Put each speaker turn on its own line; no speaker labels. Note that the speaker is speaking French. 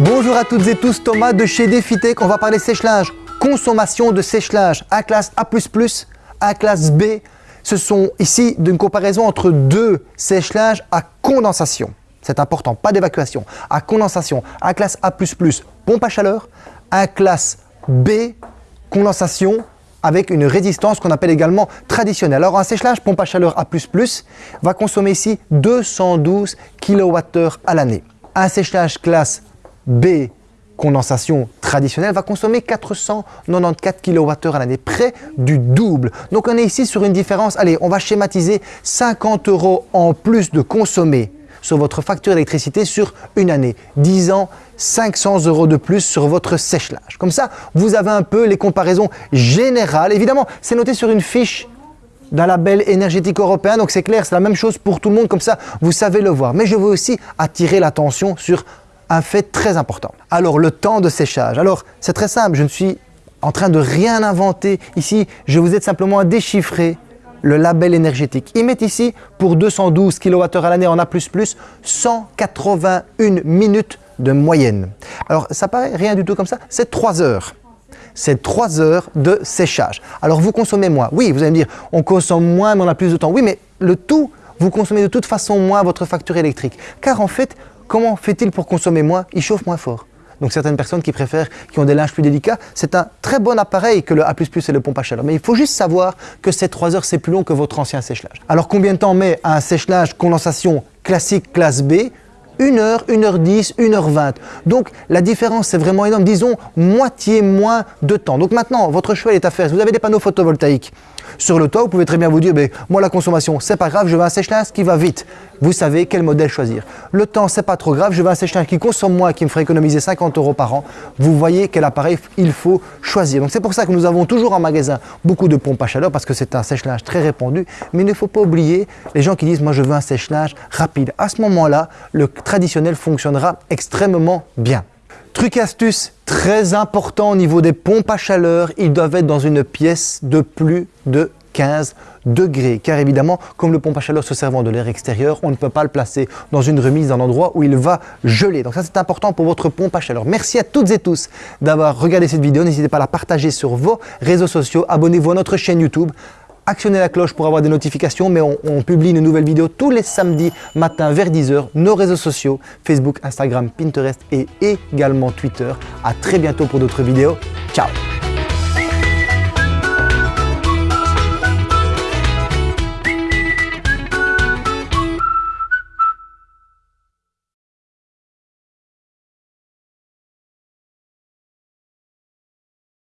Bonjour à toutes et tous, Thomas de chez Defitech. On va parler sèche-linge, consommation de sèche-linge, A classe A++, A classe B. Ce sont ici d'une comparaison entre deux sèche-linges à condensation. C'est important, pas d'évacuation. À condensation, A classe A++, pompe à chaleur, A classe B, condensation avec une résistance qu'on appelle également traditionnelle. Alors un sèche-linge pompe à chaleur A++ va consommer ici 212 kWh à l'année. Un sèche-linge classe B, condensation traditionnelle, va consommer 494 kWh à l'année, près du double. Donc on est ici sur une différence, allez, on va schématiser 50 euros en plus de consommer sur votre facture d'électricité sur une année, 10 ans, 500 euros de plus sur votre sèche-linge. Comme ça, vous avez un peu les comparaisons générales. Évidemment, c'est noté sur une fiche d'un label énergétique européen, donc c'est clair, c'est la même chose pour tout le monde, comme ça, vous savez le voir. Mais je veux aussi attirer l'attention sur un fait très important. Alors, le temps de séchage. Alors, c'est très simple, je ne suis en train de rien inventer. Ici, je vous aide simplement à déchiffrer le label énergétique. Ils mettent ici, pour 212 kWh à l'année en A++, 181 minutes de moyenne. Alors, ça paraît rien du tout comme ça, c'est 3 heures. C'est 3 heures de séchage. Alors, vous consommez moins. Oui, vous allez me dire, on consomme moins, mais on a plus de temps. Oui, mais le tout, vous consommez de toute façon moins votre facture électrique. Car en fait, Comment fait-il pour consommer moins? Il chauffe moins fort. Donc certaines personnes qui préfèrent, qui ont des linges plus délicats, c'est un très bon appareil que le A++ et le pompe à chaleur. Mais il faut juste savoir que ces 3 heures, c'est plus long que votre ancien sèche-linge. Alors combien de temps met un sèche-linge condensation classique classe B? 1 heure, 1 heure 10, 1 heure 20. Donc la différence c'est vraiment énorme, disons moitié moins de temps. Donc maintenant votre choix est à faire. Si vous avez des panneaux photovoltaïques, sur le toit, vous pouvez très bien vous dire, ben, moi la consommation, c'est pas grave, je veux un sèche-linge qui va vite. Vous savez quel modèle choisir. Le temps, c'est pas trop grave, je veux un sèche-linge qui consomme moins, qui me ferait économiser 50 euros par an. Vous voyez quel appareil il faut choisir. Donc c'est pour ça que nous avons toujours en magasin beaucoup de pompes à chaleur parce que c'est un sèche-linge très répandu. Mais il ne faut pas oublier les gens qui disent, moi je veux un sèche-linge rapide. À ce moment-là, le traditionnel fonctionnera extrêmement bien. Truc astuce très important au niveau des pompes à chaleur, ils doivent être dans une pièce de plus de 15 degrés. Car évidemment, comme le pompe à chaleur se servant de l'air extérieur, on ne peut pas le placer dans une remise, dans un endroit où il va geler. Donc ça, c'est important pour votre pompe à chaleur. Merci à toutes et tous d'avoir regardé cette vidéo. N'hésitez pas à la partager sur vos réseaux sociaux. Abonnez-vous à notre chaîne YouTube actionnez la cloche pour avoir des notifications, mais on, publie une nouvelle vidéo tous les samedis matin vers 10h, nos réseaux sociaux, Facebook, Instagram, Pinterest et également Twitter. À très bientôt pour d'autres vidéos. Ciao